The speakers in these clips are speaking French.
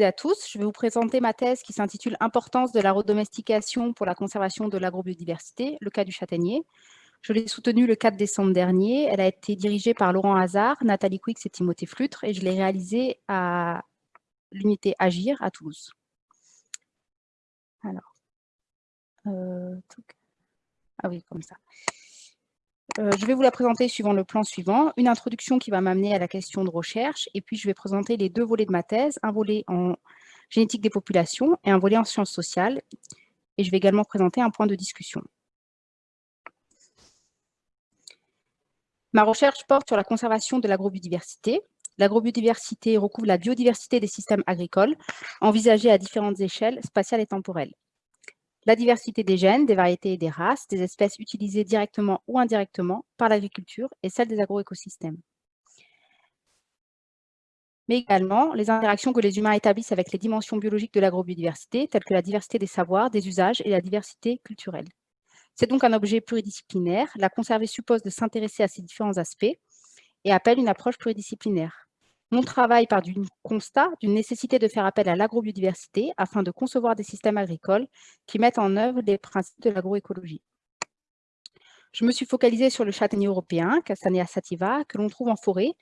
à tous. Je vais vous présenter ma thèse qui s'intitule « Importance de la redomestication pour la conservation de l'agrobiodiversité, le cas du châtaignier ». Je l'ai soutenue le 4 décembre dernier. Elle a été dirigée par Laurent Hazard, Nathalie Quix et Timothée Flutre et je l'ai réalisée à l'unité Agir à Toulouse. Alors, euh, ah oui, comme ça. Euh, je vais vous la présenter suivant le plan suivant. Une introduction qui va m'amener à la question de recherche, et puis je vais présenter les deux volets de ma thèse, un volet en génétique des populations et un volet en sciences sociales. Et je vais également présenter un point de discussion. Ma recherche porte sur la conservation de l'agrobiodiversité. L'agrobiodiversité recouvre la biodiversité des systèmes agricoles, envisagée à différentes échelles spatiales et temporelles la diversité des gènes, des variétés et des races, des espèces utilisées directement ou indirectement par l'agriculture et celle des agroécosystèmes. Mais également les interactions que les humains établissent avec les dimensions biologiques de l'agrobiodiversité, telles que la diversité des savoirs, des usages et la diversité culturelle. C'est donc un objet pluridisciplinaire. La conserver suppose de s'intéresser à ces différents aspects et appelle une approche pluridisciplinaire. Mon travail part du constat d'une nécessité de faire appel à l'agrobiodiversité afin de concevoir des systèmes agricoles qui mettent en œuvre les principes de l'agroécologie. Je me suis focalisée sur le châtaignier européen, Castanea sativa, que l'on trouve en forêt,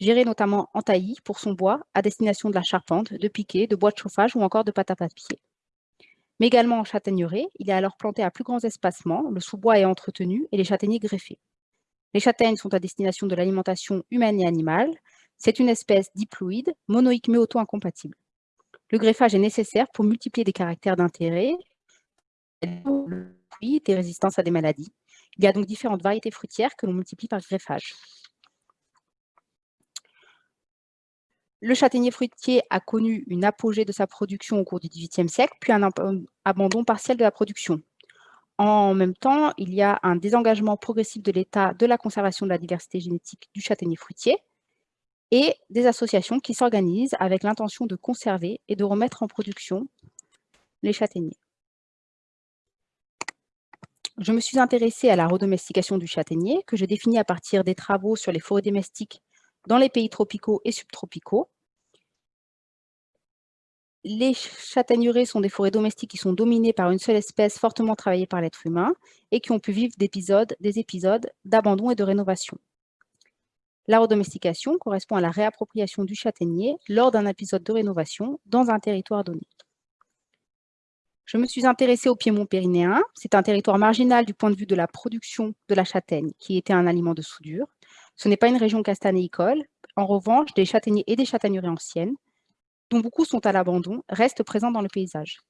géré notamment en taillis pour son bois à destination de la charpente, de piquets, de bois de chauffage ou encore de pâte à papier. Mais également en châtaigneraie, il est alors planté à plus grands espacements, le sous-bois est entretenu et les châtaigniers greffés. Les châtaignes sont à destination de l'alimentation humaine et animale, c'est une espèce diploïde, monoïque mais auto-incompatible. Le greffage est nécessaire pour multiplier des caractères d'intérêt, des résistances à des maladies. Il y a donc différentes variétés fruitières que l'on multiplie par greffage. Le châtaignier fruitier a connu une apogée de sa production au cours du XVIIIe siècle, puis un abandon partiel de la production. En même temps, il y a un désengagement progressif de l'État de la conservation de la diversité génétique du châtaignier fruitier, et des associations qui s'organisent avec l'intention de conserver et de remettre en production les châtaigniers. Je me suis intéressée à la redomestication du châtaignier, que je définis à partir des travaux sur les forêts domestiques dans les pays tropicaux et subtropicaux. Les châtaigneraies sont des forêts domestiques qui sont dominées par une seule espèce fortement travaillée par l'être humain et qui ont pu vivre des épisodes d'abandon et de rénovation. La redomestication correspond à la réappropriation du châtaignier lors d'un épisode de rénovation dans un territoire donné. Je me suis intéressée au Piémont pyrénéen. C'est un territoire marginal du point de vue de la production de la châtaigne, qui était un aliment de soudure. Ce n'est pas une région castanéicole. En revanche, des châtaigniers et des châtaigneraies anciennes, dont beaucoup sont à l'abandon, restent présents dans le paysage.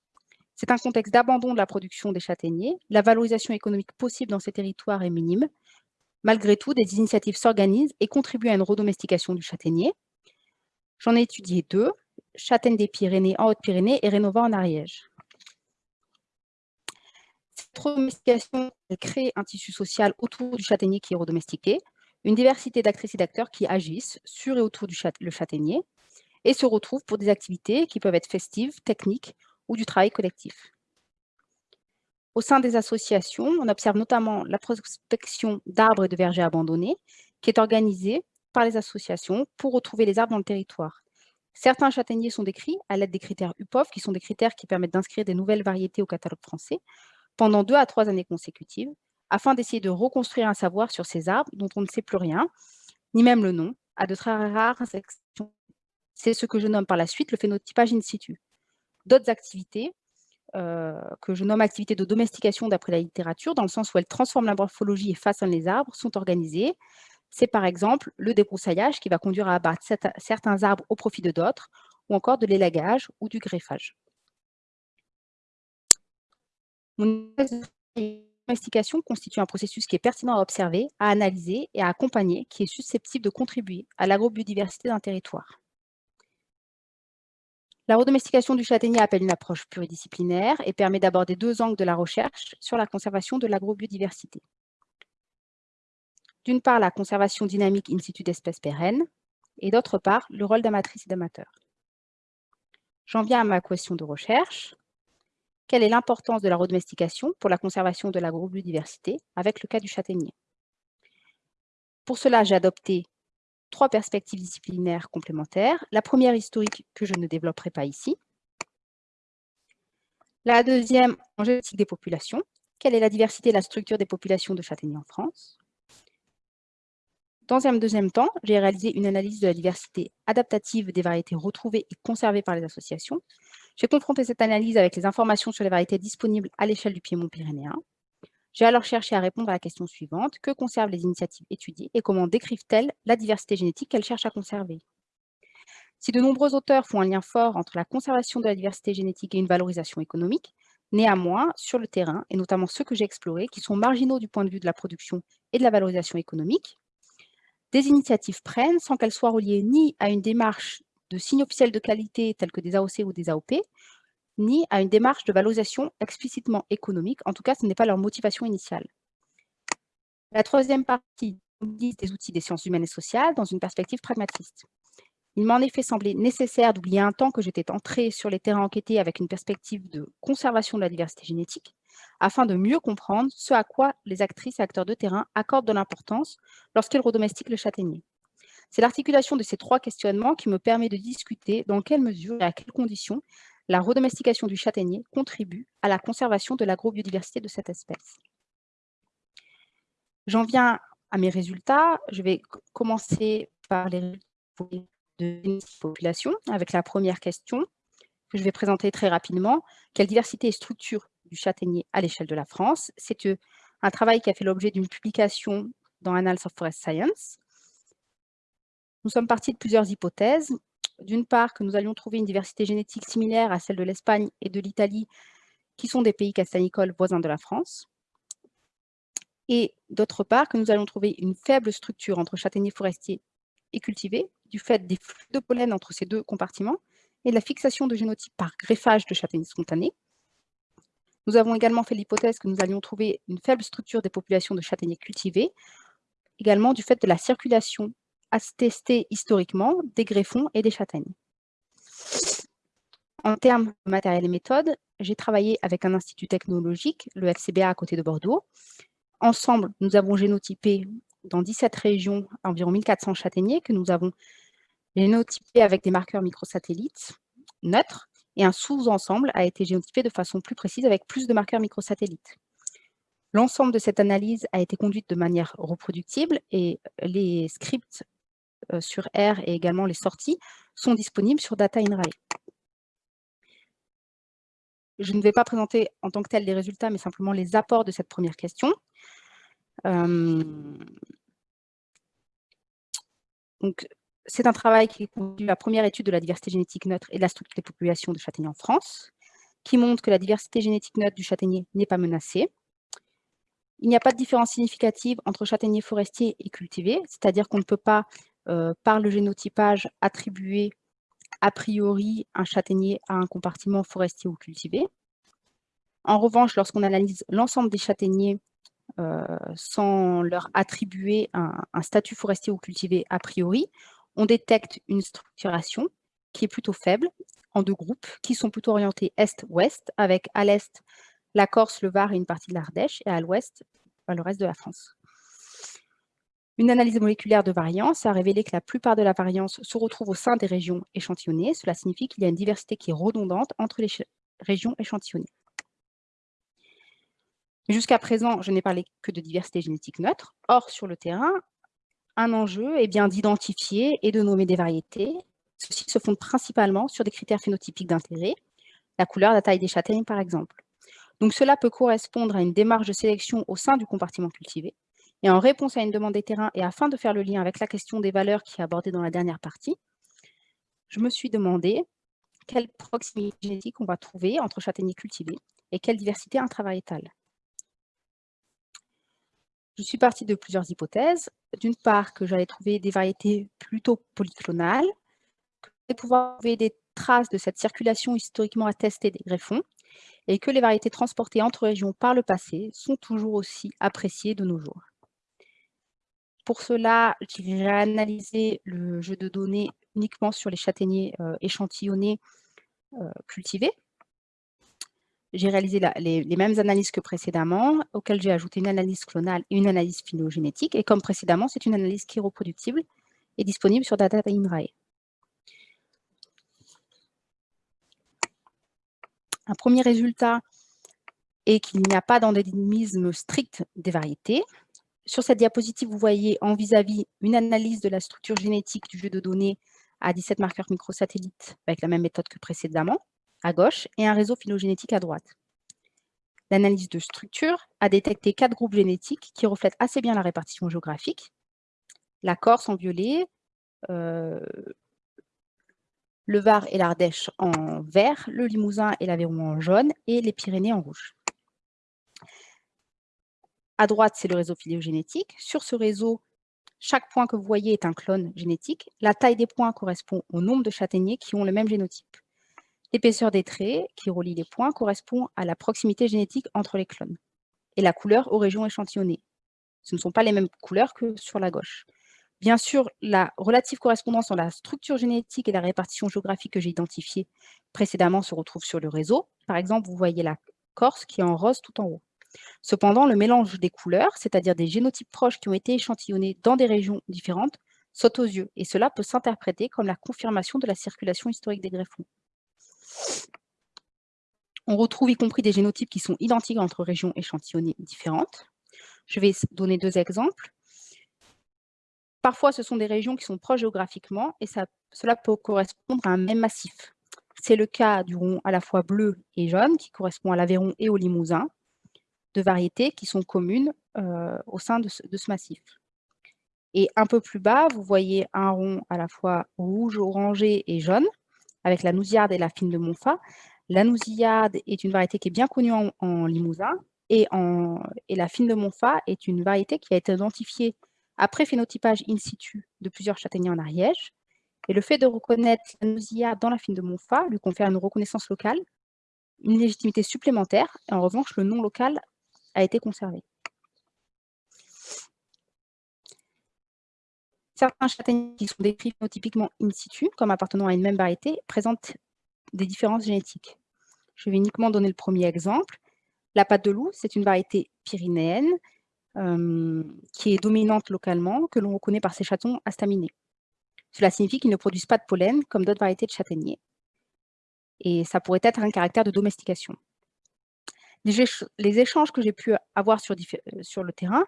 C'est un contexte d'abandon de la production des châtaigniers. La valorisation économique possible dans ces territoires est minime, Malgré tout, des initiatives s'organisent et contribuent à une redomestication du châtaignier. J'en ai étudié deux, Châtaigne des Pyrénées en Haute-Pyrénées et Rénova en Ariège. Cette redomestication crée un tissu social autour du châtaignier qui est redomestiqué, une diversité d'actrices et d'acteurs qui agissent sur et autour du châtaignier et se retrouvent pour des activités qui peuvent être festives, techniques ou du travail collectif. Au sein des associations, on observe notamment la prospection d'arbres et de vergers abandonnés, qui est organisée par les associations pour retrouver les arbres dans le territoire. Certains châtaigniers sont décrits à l'aide des critères UPOF, qui sont des critères qui permettent d'inscrire des nouvelles variétés au catalogue français, pendant deux à trois années consécutives, afin d'essayer de reconstruire un savoir sur ces arbres dont on ne sait plus rien, ni même le nom, à de très rares exceptions. C'est ce que je nomme par la suite le phénotypage in situ. D'autres activités euh, que je nomme activité de domestication d'après la littérature, dans le sens où elles transforment la morphologie et façonnent les arbres, sont organisées. C'est par exemple le débroussaillage qui va conduire à abattre certains arbres au profit de d'autres, ou encore de l'élagage ou du greffage. Mon domestication constitue un processus qui est pertinent à observer, à analyser et à accompagner, qui est susceptible de contribuer à l'agrobiodiversité d'un territoire. La redomestication du châtaignier appelle une approche pluridisciplinaire et permet d'aborder deux angles de la recherche sur la conservation de l'agrobiodiversité. D'une part, la conservation dynamique in situ d'espèces pérennes, et d'autre part, le rôle d'amatrice et d'amateur. J'en viens à ma question de recherche. Quelle est l'importance de la redomestication pour la conservation de l'agrobiodiversité avec le cas du châtaignier? Pour cela, j'ai adopté trois perspectives disciplinaires complémentaires. La première historique que je ne développerai pas ici. La deuxième, en génétique des populations. Quelle est la diversité et la structure des populations de châtaigniers en France? Dans un deuxième temps, j'ai réalisé une analyse de la diversité adaptative des variétés retrouvées et conservées par les associations. J'ai confronté cette analyse avec les informations sur les variétés disponibles à l'échelle du Piémont pyrénéen. J'ai alors cherché à répondre à la question suivante. Que conservent les initiatives étudiées et comment décrivent-elles la diversité génétique qu'elles cherchent à conserver? Si de nombreux auteurs font un lien fort entre la conservation de la diversité génétique et une valorisation économique, néanmoins, sur le terrain, et notamment ceux que j'ai explorés, qui sont marginaux du point de vue de la production et de la valorisation économique, des initiatives prennent sans qu'elles soient reliées ni à une démarche de signes officiels de qualité tels que des AOC ou des AOP, ni à une démarche de valorisation explicitement économique. En tout cas, ce n'est pas leur motivation initiale. La troisième partie des outils des sciences humaines et sociales dans une perspective pragmatiste. Il m'a en effet semblé nécessaire d'oublier un temps que j'étais entrée sur les terrains enquêtés avec une perspective de conservation de la diversité génétique, afin de mieux comprendre ce à quoi les actrices et acteurs de terrain accordent de l'importance lorsqu'ils redomestiquent le châtaignier. C'est l'articulation de ces trois questionnements qui me permet de discuter dans quelle mesure et à quelles conditions la redomestication du châtaignier contribue à la conservation de l'agrobiodiversité de cette espèce. J'en viens à mes résultats. Je vais commencer par les résultats de population avec la première question que je vais présenter très rapidement. Quelle diversité et structure du châtaignier à l'échelle de la France? C'est euh, un travail qui a fait l'objet d'une publication dans Annals of Forest Science. Nous sommes partis de plusieurs hypothèses d'une part, que nous allions trouver une diversité génétique similaire à celle de l'Espagne et de l'Italie, qui sont des pays castagnicoles voisins de la France, et d'autre part, que nous allions trouver une faible structure entre châtaigniers forestiers et cultivés, du fait des flux de pollen entre ces deux compartiments, et de la fixation de génotypes par greffage de châtaigniers spontanés. Nous avons également fait l'hypothèse que nous allions trouver une faible structure des populations de châtaigniers cultivés, également du fait de la circulation à tester historiquement des greffons et des châtaignes. En termes de matériel et méthode, j'ai travaillé avec un institut technologique, le FCBA à côté de Bordeaux. Ensemble, nous avons génotypé dans 17 régions environ 1400 châtaigniers que nous avons génotypés avec des marqueurs microsatellites neutres et un sous-ensemble a été génotypé de façon plus précise avec plus de marqueurs microsatellites. L'ensemble de cette analyse a été conduite de manière reproductible et les scripts sur R et également les sorties sont disponibles sur Data in Je ne vais pas présenter en tant que tel les résultats, mais simplement les apports de cette première question. Euh, c'est un travail qui conduit la première étude de la diversité génétique neutre et de la structure des populations de châtaigniers en France, qui montre que la diversité génétique neutre du châtaignier n'est pas menacée. Il n'y a pas de différence significative entre châtaigniers forestiers et cultivés, c'est-à-dire qu'on ne peut pas euh, par le génotypage attribuer a priori un châtaignier à un compartiment forestier ou cultivé. En revanche, lorsqu'on analyse l'ensemble des châtaigniers euh, sans leur attribuer un, un, statut forestier ou cultivé a priori, on détecte une structuration qui est plutôt faible en deux groupes qui sont plutôt orientés est-ouest avec à l'est la Corse, le Var et une partie de l'Ardèche et à l'ouest le reste de la France. Une analyse moléculaire de variance a révélé que la plupart de la variance se retrouve au sein des régions échantillonnées. Cela signifie qu'il y a une diversité qui est redondante entre les régions échantillonnées. Jusqu'à présent, je n'ai parlé que de diversité génétique neutre. Or, sur le terrain, un enjeu est bien d'identifier et de nommer des variétés. Ceux-ci se fondent principalement sur des critères phénotypiques d'intérêt, la couleur, la taille des châtaignes par exemple. Donc cela peut correspondre à une démarche de sélection au sein du compartiment cultivé, et en réponse à une demande des terrains et afin de faire le lien avec la question des valeurs qui est abordée dans la dernière partie, je me suis demandé quelle proximité génétique on va trouver entre châtaigniers cultivés et quelle diversité intravariétale. Je suis partie de plusieurs hypothèses. D'une part, que j'allais trouver des variétés plutôt polyclonales, que j'allais pouvoir trouver des traces de cette circulation historiquement attestée des greffons, et que les variétés transportées entre régions par le passé sont toujours aussi appréciées de nos jours. Pour cela, j'ai réanalysé le jeu de données uniquement sur les châtaigniers euh, échantillonnés euh, cultivés. J'ai réalisé les, mêmes analyses que précédemment, auxquelles j'ai ajouté une analyse clonale et une analyse phylogénétique. Et comme précédemment, c'est une analyse qui est reproductible est disponible sur Data Inrae. Un premier résultat est qu'il n'y a pas d'endémisme strict des variétés. Sur cette diapositive, vous voyez en vis-à-vis une analyse de la structure génétique du jeu de données à 17 marqueurs microsatellites avec la même méthode que précédemment, à gauche, et un réseau phylogénétique à droite. L'analyse de structure a détecté quatre groupes génétiques qui reflètent assez bien la répartition géographique. La Corse en violet, euh, le Var et l'Ardèche en vert, le Limousin et l'Aveyron en jaune et les Pyrénées en rouge. À droite, c'est le réseau phylogénétique. Sur ce réseau, chaque point que vous voyez est un clone génétique. La taille des points correspond au nombre de châtaigniers qui ont le même génotype. L'épaisseur des traits qui relient les points correspond à la proximité génétique entre les clones et la couleur aux régions échantillonnées. Ce ne sont pas les mêmes couleurs que sur la gauche. Bien sûr, la relative correspondance entre la structure génétique et la répartition géographique que j'ai identifiée précédemment se retrouve sur le réseau. Par exemple, vous voyez la Corse qui est en rose tout en haut. Cependant, le mélange des couleurs, c'est-à-dire des génotypes proches qui ont été échantillonnés dans des régions différentes, saute aux yeux, et cela peut s'interpréter comme la confirmation de la circulation historique des greffons. On retrouve y compris des génotypes qui sont identiques entre régions échantillonnées différentes. Je vais donner deux exemples. Parfois, ce sont des régions qui sont proches géographiquement et cela peut correspondre à un même massif. C'est le cas du rond à la fois bleu et jaune qui correspond à l'Aveyron et au Limousin, de variétés qui sont communes euh, au sein de ce, massif. Et un peu plus bas, vous voyez un rond à la fois rouge, orangé et jaune, avec la nousillarde et la fine de Montfa. La nousillarde est une variété qui est bien connue en, Limousin, et, et, la fine de Montfa est une variété qui a été identifiée après phénotypage in situ de plusieurs châtaigniers en Ariège. Et le fait de reconnaître la nousillarde dans la fine de Montfa lui confère une reconnaissance locale, une légitimité supplémentaire. Et en revanche, le nom local été conservé. Certains châtaigniers qui sont décrits typiquement in situ, comme appartenant à une même variété, présentent des différences génétiques. Je vais uniquement donner le premier exemple. La pâte de loup, c'est une variété pyrénéenne euh, qui est dominante localement, que l'on reconnaît par ses chatons astaminés. Cela signifie qu'ils ne produisent pas de pollen, comme d'autres variétés de châtaigniers. Et ça pourrait être un caractère de domestication les, échanges que j'ai pu avoir sur, euh, le terrain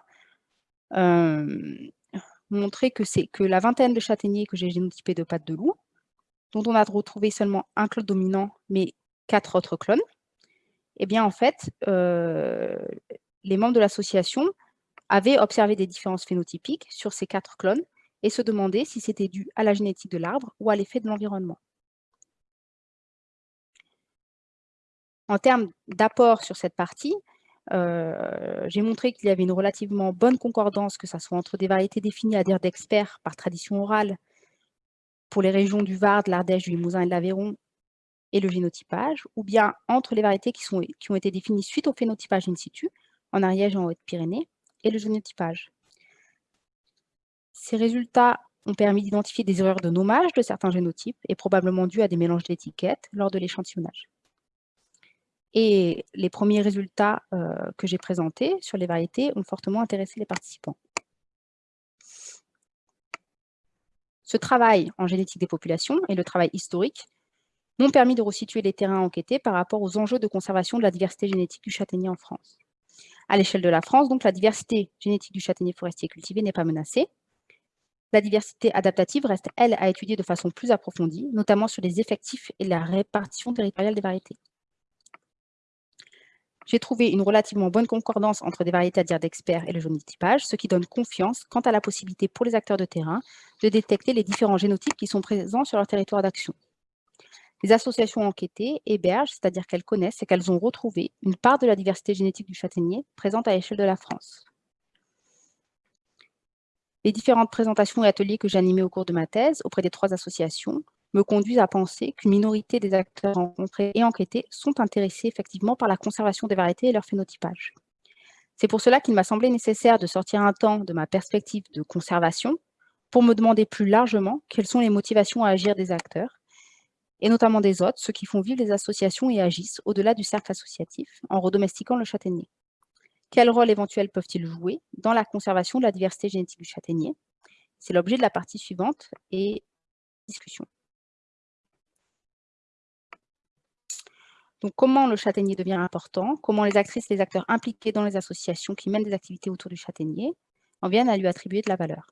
montraient que la vingtaine de châtaigniers que j'ai génotypés de pattes de loup, dont on a retrouvé seulement un clone dominant, mais quatre autres clones, eh bien, en fait, euh, les membres de l'association avaient observé des différences phénotypiques sur ces quatre clones et se demandaient si c'était dû à la génétique de l'arbre ou à l'effet de l'environnement. En termes d'apport sur cette partie, euh, j'ai montré qu'il y avait une relativement bonne concordance, que ce soit entre des variétés définies à dire d'experts par tradition orale pour les régions du Var, de l'Ardèche, du Limousin et de l'Aveyron et le génotypage, ou bien entre les variétés qui, ont été définies suite au phénotypage in situ, en Ariège et en Haute-Pyrénées, et le génotypage. Ces résultats ont permis d'identifier des erreurs de nommage de certains génotypes et probablement dues à des mélanges d'étiquettes lors de l'échantillonnage. Et les premiers résultats euh, que j'ai présentés sur les variétés ont fortement intéressé les participants. Ce travail en génétique des populations et le travail historique m'ont permis de resituer les terrains enquêtés par rapport aux enjeux de conservation de la diversité génétique du châtaignier en France. À l'échelle de la France, donc, la diversité génétique du châtaignier forestier cultivé n'est pas menacée. La diversité adaptative reste, elle, à étudier de façon plus approfondie, notamment sur les effectifs et la répartition territoriale des variétés j'ai trouvé une relativement bonne concordance entre des variétés à dire d'experts et le génotypage, ce qui donne confiance quant à la possibilité pour les acteurs de terrain de détecter les différents génotypes qui sont présents sur leur territoire d'action. Les associations enquêtées hébergent, c'est-à-dire qu'elles connaissent et qu'elles ont retrouvé une part de la diversité génétique du châtaignier présente à l'échelle de la France. Les différentes présentations et ateliers que j'ai animés au cours de ma thèse auprès des trois associations me conduisent à penser qu'une minorité des acteurs rencontrés et enquêtés sont intéressés effectivement par la conservation des variétés et leur phénotypage. C'est pour cela qu'il m'a semblé nécessaire de sortir un temps de ma perspective de conservation pour me demander plus largement quelles sont les motivations à agir des acteurs, et notamment des autres, ceux qui font vivre les associations et agissent au-delà du cercle associatif en redomestiquant le châtaignier. Quel rôle éventuel peuvent-ils jouer dans la conservation de la diversité génétique du châtaignier? C'est l'objet de la partie suivante et discussion. Donc, comment le châtaignier devient important Comment les actrices et les acteurs impliqués dans les associations qui mènent des activités autour du châtaignier en viennent à lui attribuer de la valeur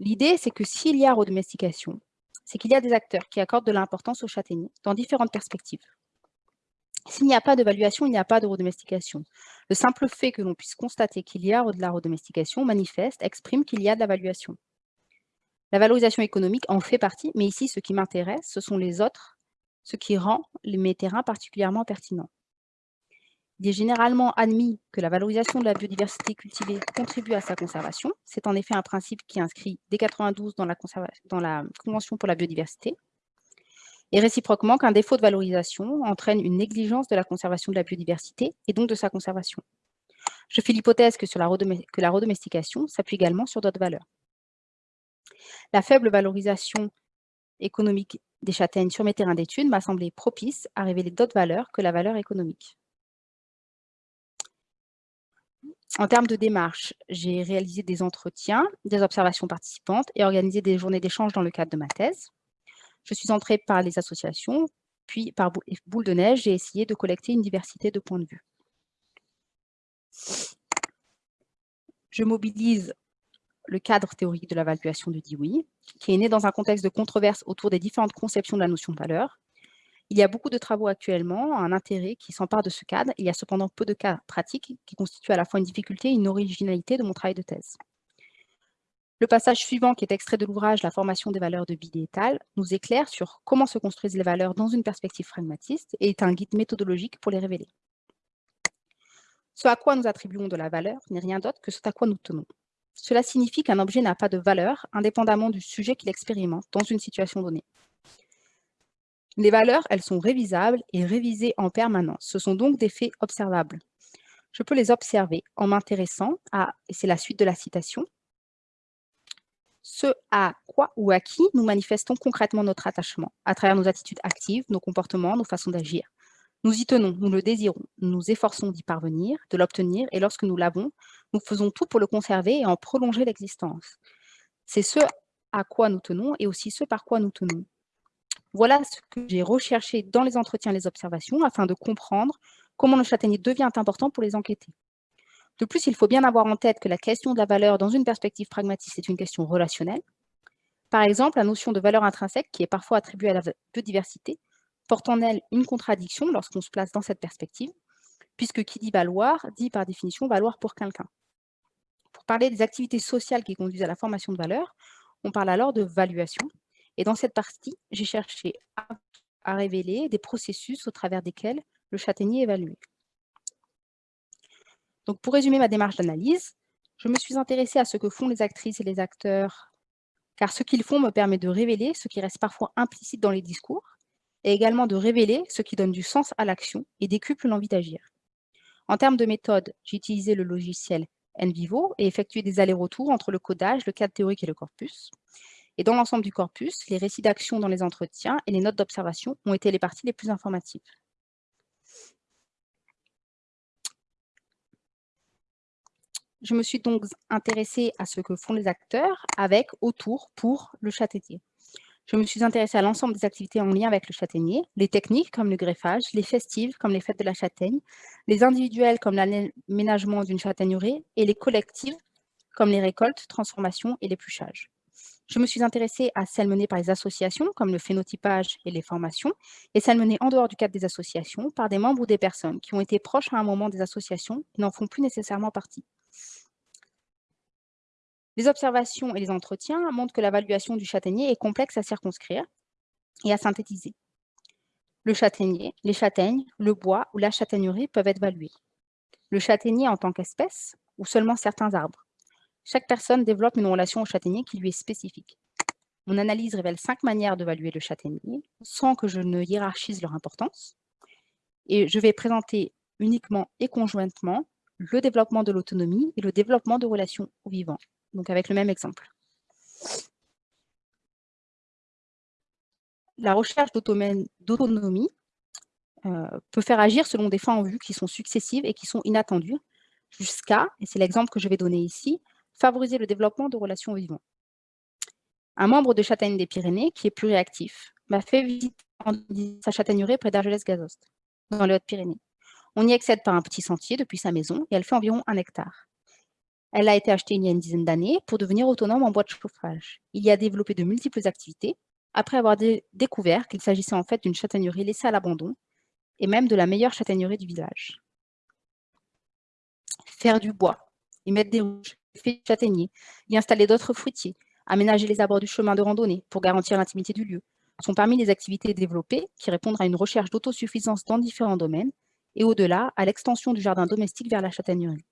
L'idée, c'est que s'il y a redomestication, c'est qu'il y a des acteurs qui accordent de l'importance au châtaignier dans différentes perspectives. S'il n'y a pas d'évaluation, il n'y a pas de redomestication. Le simple fait que l'on puisse constater qu'il y a de la redomestication manifeste, exprime qu'il y a de l'évaluation. La valorisation économique en fait partie, mais ici, ce qui m'intéresse, ce sont les autres, ce qui rend mes terrains particulièrement pertinents. Il est généralement admis que la valorisation de la biodiversité cultivée contribue à sa conservation. C'est en effet un principe qui est inscrit dès 1992 dans la, dans la Convention pour la biodiversité. Et réciproquement, qu'un défaut de valorisation entraîne une négligence de la conservation de la biodiversité et donc de sa conservation. Je fais l'hypothèse que, que la redomestication s'appuie également sur d'autres valeurs. La faible valorisation économique des châtaignes sur mes terrains d'études m'a semblé propice à révéler d'autres valeurs que la valeur économique. En termes de démarche, j'ai réalisé des entretiens, des observations participantes et organisé des journées d'échange dans le cadre de ma thèse. Je suis entrée par les associations, puis par boule de neige, j'ai essayé de collecter une diversité de points de vue. Je mobilise le cadre théorique de l'évaluation de Dewey, qui est né dans un contexte de controverse autour des différentes conceptions de la notion de valeur. Il y a beaucoup de travaux actuellement, un intérêt qui s'empare de ce cadre. Il y a cependant peu de cas pratiques qui constituent à la fois une difficulté et une originalité de mon travail de thèse. Le passage suivant, qui est extrait de l'ouvrage « La formation des valeurs de Bide et al., nous éclaire sur comment se construisent les valeurs dans une perspective pragmatiste et est un guide méthodologique pour les révéler. Ce à quoi nous attribuons de la valeur n'est rien d'autre que ce à quoi nous tenons. Cela signifie qu'un objet n'a pas de valeur, indépendamment du sujet qu'il expérimente dans une situation donnée. Les valeurs, elles sont révisables et révisées en permanence. Ce sont donc des faits observables. Je peux les observer en m'intéressant à, et c'est la suite de la citation, ce à quoi ou à qui nous manifestons concrètement notre attachement, à travers nos attitudes actives, nos comportements, nos façons d'agir. Nous y tenons, nous le désirons, nous nous efforçons d'y parvenir, de l'obtenir, et lorsque nous l'avons, nous faisons tout pour le conserver et en prolonger l'existence. C'est ce à quoi nous tenons et aussi ce par quoi nous tenons. Voilà ce que j'ai recherché dans les entretiens et les observations afin de comprendre comment le châtaignier devient important pour les enquêter. De plus, il faut bien avoir en tête que la question de la valeur dans une perspective pragmatique est une question relationnelle. Par exemple, la notion de valeur intrinsèque, qui est parfois attribuée à la biodiversité, porte en elle une contradiction lorsqu'on se place dans cette perspective, puisque qui dit valoir, dit par définition valoir pour quelqu'un. Pour parler des activités sociales qui conduisent à la formation de valeur, on parle alors de valuation. Et dans cette partie, j'ai cherché à, à, révéler des processus au travers desquels le châtaignier est évalué. Donc, pour résumer ma démarche d'analyse, je me suis intéressée à ce que font les actrices et les acteurs, car ce qu'ils font me permet de révéler ce qui reste parfois implicite dans les discours, et également de révéler ce qui donne du sens à l'action et décuple l'envie d'agir. En termes de méthode, j'ai utilisé le logiciel NVivo et effectué des allers-retours entre le codage, le cadre théorique et le corpus. Et dans l'ensemble du corpus, les récits d'action dans les entretiens et les notes d'observation ont été les parties les plus informatives. Je me suis donc intéressée à ce que font les acteurs avec, autour, pour le châtaignier. Je me suis intéressée à l'ensemble des activités en lien avec le châtaignier, les techniques comme le greffage, les festives comme les fêtes de la châtaigne, les individuelles comme l'aménagement d'une châtaigneraie et les collectives comme les récoltes, transformations et l'épluchage. Je me suis intéressée à celles menées par les associations, comme le phénotypage et les formations, et celles menées en dehors du cadre des associations, par des membres ou des personnes qui ont été proches à un moment des associations et n'en font plus nécessairement partie. Les observations et les entretiens montrent que l'évaluation du châtaignier est complexe à circonscrire et à synthétiser. Le châtaignier, les châtaignes, le bois ou la châtaignerie peuvent être évalués. Le châtaignier en tant qu'espèce ou seulement certains arbres. Chaque personne développe une relation au châtaignier qui lui est spécifique. Mon analyse révèle cinq manières d'évaluer le châtaignier sans que je ne hiérarchise leur importance. Et je vais présenter uniquement et conjointement le développement de l'autonomie et le développement de relations au vivant donc avec le même exemple. La recherche d'autonomie euh, peut faire agir selon des fins en vue qui sont successives et qui sont inattendues, jusqu'à, et c'est l'exemple que je vais donner ici, favoriser le développement de relations vivants. Un membre de Châtaigne des Pyrénées, qui est plus réactif, m'a fait visiter sa châtaigneraie près d'Argelès-Gazost, dans les Hautes-Pyrénées. On y accède par un petit sentier depuis sa maison et elle fait environ un hectare. Elle a été achetée il y a une dizaine d'années pour devenir autonome en bois de chauffage. Il y a développé de multiples activités, après avoir découvert qu'il s'agissait en fait d'une châtaignerie laissée à l'abandon, et même de la meilleure châtaignerie du village. Faire du bois, y mettre des rouges, y installer d'autres fruitiers, aménager les abords du chemin de randonnée pour garantir l'intimité du lieu, sont parmi les activités développées qui répondent à une recherche d'autosuffisance dans différents domaines et au-delà à l'extension du jardin domestique vers la châtaignerie.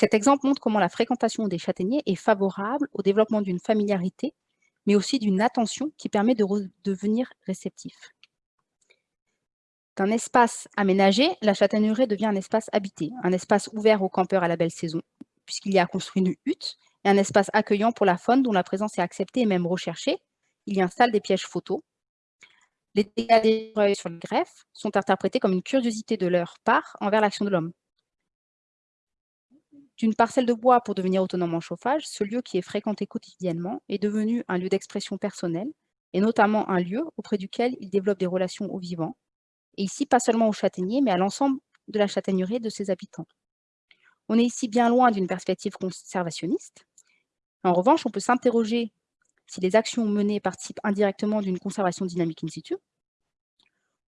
Cet exemple montre comment la fréquentation des châtaigniers est favorable au développement d'une familiarité, mais aussi d'une attention qui permet de devenir réceptif. D'un espace aménagé, la châtaigneraie devient un espace habité, un espace ouvert aux campeurs à la belle saison, puisqu'il y a construit une hutte, et un espace accueillant pour la faune dont la présence est acceptée et même recherchée. Il y installe des pièges photos. Les dégâts des sur le greffe sont interprétés comme une curiosité de leur part envers l'action de l'homme. D'une parcelle de bois pour devenir autonome en chauffage, ce lieu qui est fréquenté quotidiennement est devenu un lieu d'expression personnelle, et notamment un lieu auprès duquel il développe des relations aux vivants, et ici pas seulement aux châtaigniers, mais à l'ensemble de la châtaigneraie et de ses habitants. On est ici bien loin d'une perspective conservationniste. En revanche, on peut s'interroger si les actions menées participent indirectement d'une conservation dynamique in situ.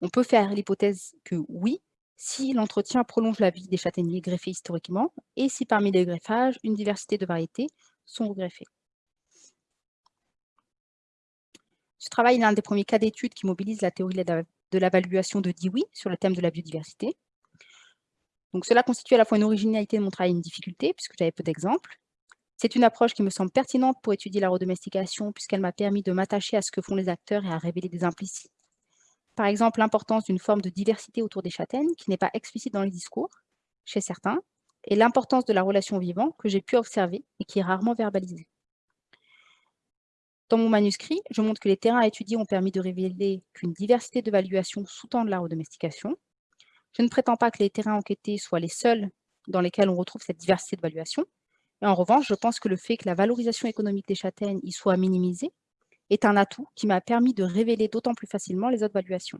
On peut faire l'hypothèse que oui, si l'entretien prolonge la vie des châtaigniers greffés historiquement et si parmi les greffages, une diversité de variétés sont greffées. Ce travail est l'un des premiers cas d'études qui mobilise la théorie de l'évaluation de Dewey sur le thème de la biodiversité. Donc cela constitue à la fois une originalité de mon travail et une difficulté, puisque j'avais peu d'exemples. C'est une approche qui me semble pertinente pour étudier la redomestication, puisqu'elle m'a permis de m'attacher à ce que font les acteurs et à révéler des implicites par exemple, l'importance d'une forme de diversité autour des châtaignes qui n'est pas explicite dans les discours, chez certains, et l'importance de la relation vivant que j'ai pu observer et qui est rarement verbalisée. Dans mon manuscrit, je montre que les terrains à étudier ont permis de révéler qu'une diversité d'évaluations sous-tend la redomestication. Je ne prétends pas que les terrains enquêtés soient les seuls dans lesquels on retrouve cette diversité d'évaluation. Et en revanche, je pense que le fait que la valorisation économique des châtaignes y soit minimisée est un atout qui m'a permis de révéler d'autant plus facilement les autres valuations.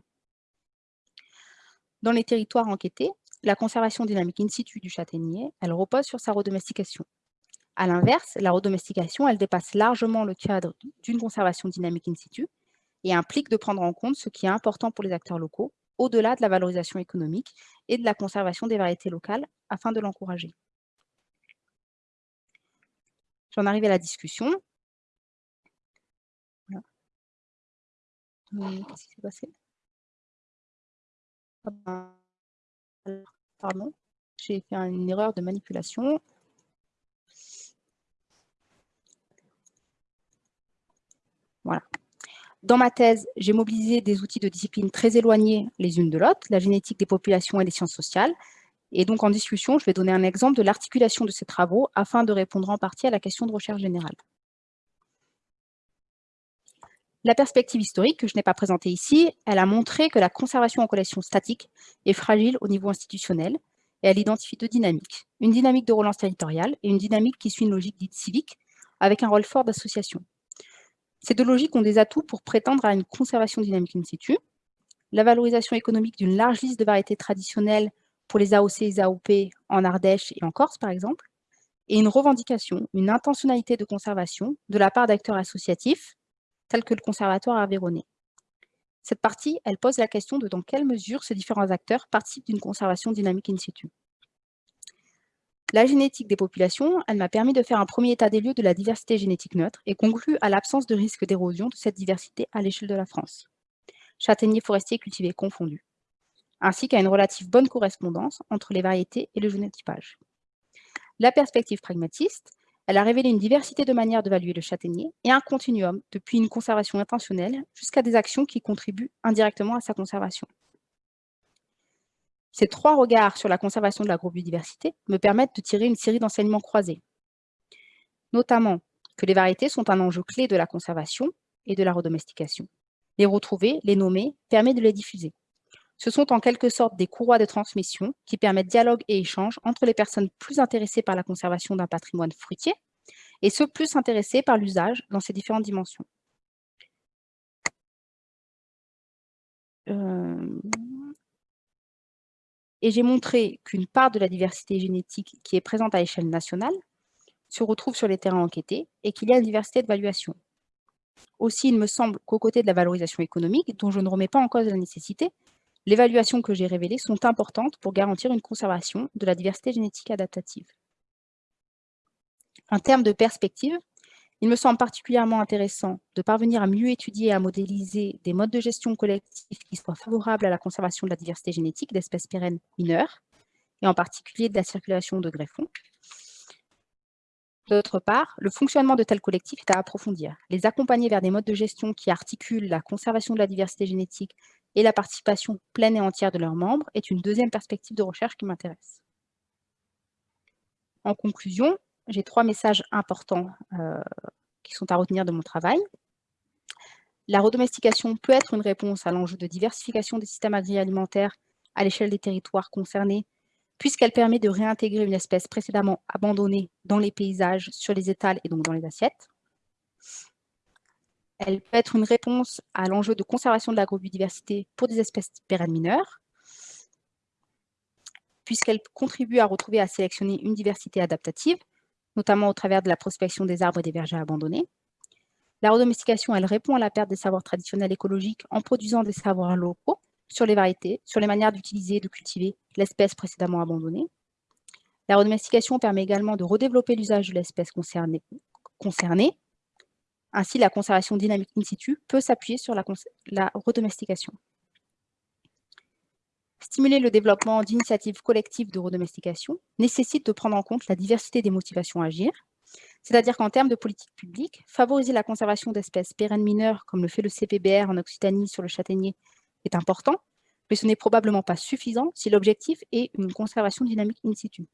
Dans les territoires enquêtés, la conservation dynamique in situ du châtaignier, elle repose sur sa redomestication. A l'inverse, la redomestication, elle dépasse largement le cadre d'une conservation dynamique in situ et implique de prendre en compte ce qui est important pour les acteurs locaux, au-delà de la valorisation économique et de la conservation des variétés locales afin de l'encourager. J'en arrive à la discussion. Qu'est-ce qui s'est passé? Ah ben, Pardon, j'ai fait une erreur de manipulation. Voilà. Dans ma thèse, j'ai mobilisé des outils de discipline très éloignés les unes de l'autre, la génétique des populations et les sciences sociales. Et donc, en discussion, je vais donner un exemple de l'articulation de ces travaux afin de répondre en partie à la question de recherche générale. La perspective historique, que je n'ai pas présentée ici, elle a montré que la conservation en collection statique est fragile au niveau institutionnel et elle identifie deux dynamiques. Une dynamique de relance territoriale et une dynamique qui suit une logique dite civique avec un rôle fort d'association. Ces deux logiques ont des atouts pour prétendre à une conservation dynamique in situ, la valorisation économique d'une large liste de variétés traditionnelles pour les AOC et les AOP en Ardèche et en Corse, par exemple, et une revendication, une intentionnalité de conservation de la part d'acteurs associatifs tel que le Conservatoire Aveyronais. Cette partie, elle pose la question de dans quelle mesure ces différents acteurs participent d'une conservation dynamique in situ. La génétique des populations, elle m'a permis de faire un premier état des lieux de la diversité génétique neutre et conclut à l'absence de risque d'érosion de cette diversité à l'échelle de la France. Châtaigniers forestiers cultivés confondus, ainsi qu'à une relative bonne correspondance entre les variétés et le génotypage. La perspective pragmatiste, elle a révélé une diversité de manières d'évaluer le châtaignier et un continuum, depuis une conservation intentionnelle jusqu'à des actions qui contribuent indirectement à sa conservation. Ces trois regards sur la conservation de l'agrobiodiversité me permettent de tirer une série d'enseignements croisés, notamment que les variétés sont un enjeu clé de la conservation et de la redomestication. Les retrouver, les nommer, permet de les diffuser. Ce sont en quelque sorte des courroies de transmission qui permettent dialogue et échange entre les personnes plus intéressées par la conservation d'un patrimoine fruitier et ceux plus intéressés par l'usage dans ses différentes dimensions. Euh, et j'ai montré qu'une part de la diversité génétique qui est présente à l'échelle nationale se retrouve sur les terrains enquêtés et qu'il y a une diversité d'évaluation. Aussi, il me semble qu'aux côtés de la valorisation économique, dont je ne remets pas en cause la nécessité, les évaluations que j'ai révélées sont importantes pour garantir une conservation de la diversité génétique adaptative. En termes de perspective, il me semble particulièrement intéressant de parvenir à mieux étudier et à modéliser des modes de gestion collectifs qui soient favorables à la conservation de la diversité génétique d'espèces pérennes mineures, et en particulier de la circulation de greffons. D'autre part, le fonctionnement de tels collectifs est à approfondir. Les accompagner vers des modes de gestion qui articulent la conservation de la diversité génétique et la participation pleine et entière de leurs membres est une deuxième perspective de recherche qui m'intéresse. En conclusion, j'ai trois messages importants euh, qui sont à retenir de mon travail. La redomestication peut être une réponse à l'enjeu de diversification des systèmes agroalimentaires à l'échelle des territoires concernés, puisqu'elle permet de réintégrer une espèce précédemment abandonnée dans les paysages, sur les étals et donc dans les assiettes. Elle peut être une réponse à l'enjeu de conservation de l'agrobiodiversité pour des espèces pérennes mineures, puisqu'elle contribue à retrouver et à sélectionner une diversité adaptative, notamment au travers de la prospection des arbres et des vergers abandonnés. La redomestication, elle répond à la perte des savoirs traditionnels écologiques en produisant des savoirs locaux sur les variétés, sur les manières d'utiliser et de cultiver l'espèce précédemment abandonnée. La redomestication permet également de redévelopper l'usage de l'espèce concernée. Ainsi, la conservation dynamique in situ peut s'appuyer sur la, redomestication. Stimuler le développement d'initiatives collectives de redomestication nécessite de prendre en compte la diversité des motivations à agir, c'est-à-dire qu'en termes de politique publique, favoriser la conservation d'espèces pérennes mineures, comme le fait le CPBR en Occitanie sur le châtaignier, est important, mais ce n'est probablement pas suffisant si l'objectif est une conservation dynamique in situ.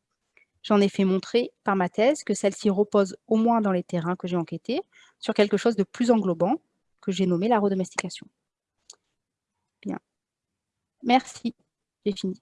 J'en ai fait montrer par ma thèse que celle-ci repose, au moins dans les terrains que j'ai enquêtés, sur quelque chose de plus englobant, que j'ai nommé la redomestication. Bien. Merci. J'ai fini.